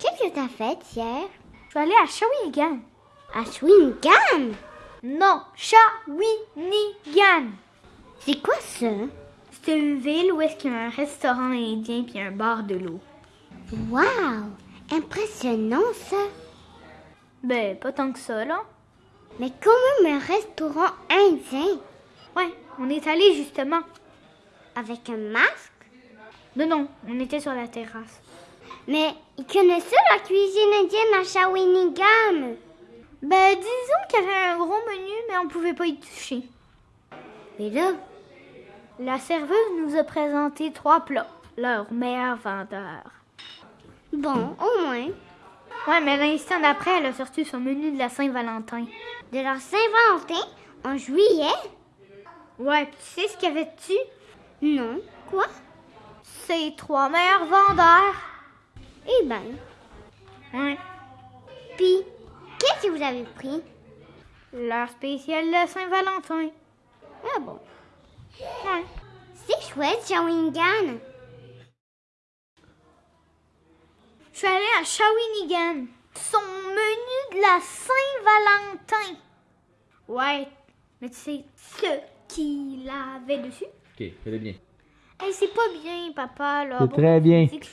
Qu'est-ce que t'as fait hier? Je vais aller à Shawinigan. À Swingham? Non, Shawinigan. C'est quoi ça? C'est une ville où est-ce qu'il y a un restaurant indien puis un bar de l'eau. Wow! Impressionnant ça! Ben, pas tant que ça, là. Mais comment un restaurant indien? Ouais, on est allé justement. Avec un masque? Non, non, on était sur la terrasse. Mais ils connaissent la cuisine indienne à Shawinigan? Ben, disons qu'il y avait un gros menu, mais on pouvait pas y toucher. Et là, La serveuse nous a présenté trois plats, leur meilleur vendeur. bon, au moins, Ouais, mais l'instant d'après, elle a sorti son menu de la Saint-Valentin. de la Saint-Valentin? En juillet? Ouais, puis tu sais ce qu'il y avait dessus? Non. Quoi? Ces trois meilleurs vendeurs. Ben, Ouais. puis, qu'est-ce que vous avez pris? Leur spécial de Saint-Valentin. Ah bon, Ouais. c'est chouette, Shawinigan. Je suis allée à Shawinigan. Son menu de la Saint-Valentin. Ouais, mais tu sais ce qu'il avait dessus? Ok, fais-le bien. Hey, c'est pas bien, papa, là. C'est Bon, très bien. c'est que